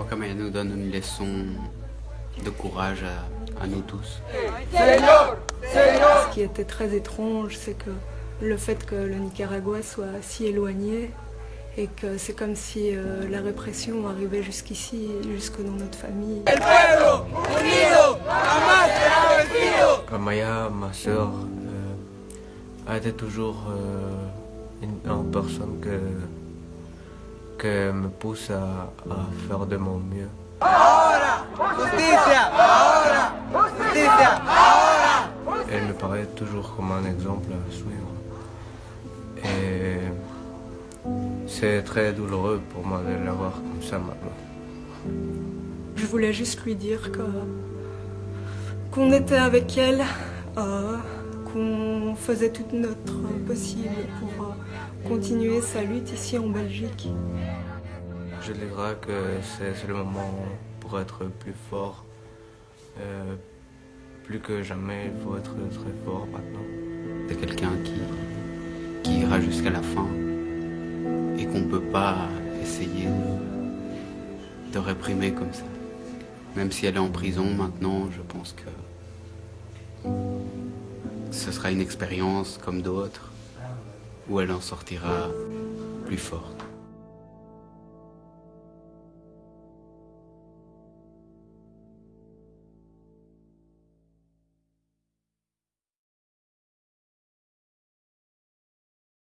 crois qu'Amaya nous donne une leçon de courage à, à nous tous. Ce qui était très étrange, c'est que le fait que le Nicaragua soit si éloigné et que c'est comme si euh, la répression arrivait jusqu'ici, jusque dans notre famille. Amaya, ma soeur, euh, a été toujours euh, une, une personne que, que me pousse à, à faire de mon mieux. Elle me paraît toujours comme un exemple à suivre. Et c'est très douloureux pour moi de la voir comme ça maintenant. Je voulais juste lui dire que qu'on était avec elle, euh, qu'on faisait tout notre possible pour euh, continuer sa lutte ici en Belgique. Je dirais que c'est le moment pour être plus fort. Euh, plus que jamais, il faut être très fort maintenant. C'est quelqu'un qui, qui ira jusqu'à la fin et qu'on ne peut pas essayer de, de réprimer comme ça. Même si elle est en prison maintenant, je pense que ce sera une expérience comme d'autres où elle en sortira plus forte.